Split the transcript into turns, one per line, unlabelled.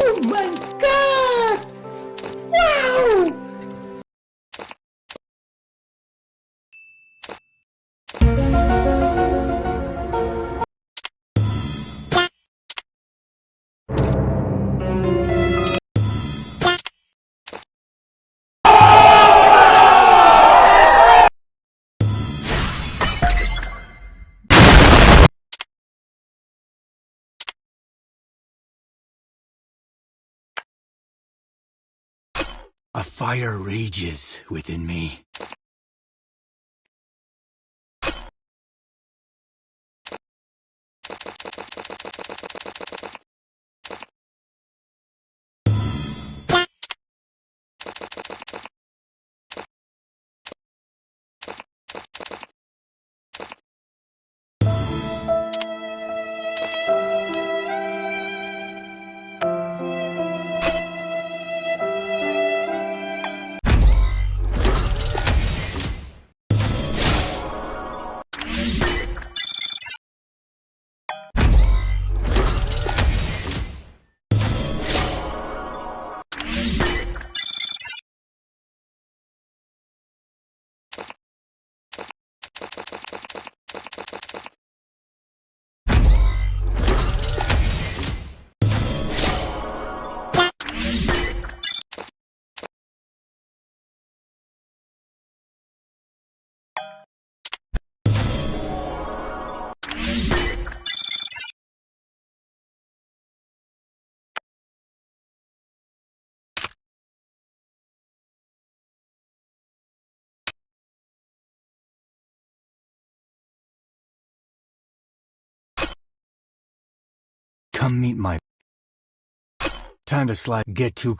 Oh my god!
A fire rages within me. Come meet my... Time to slide. Get too...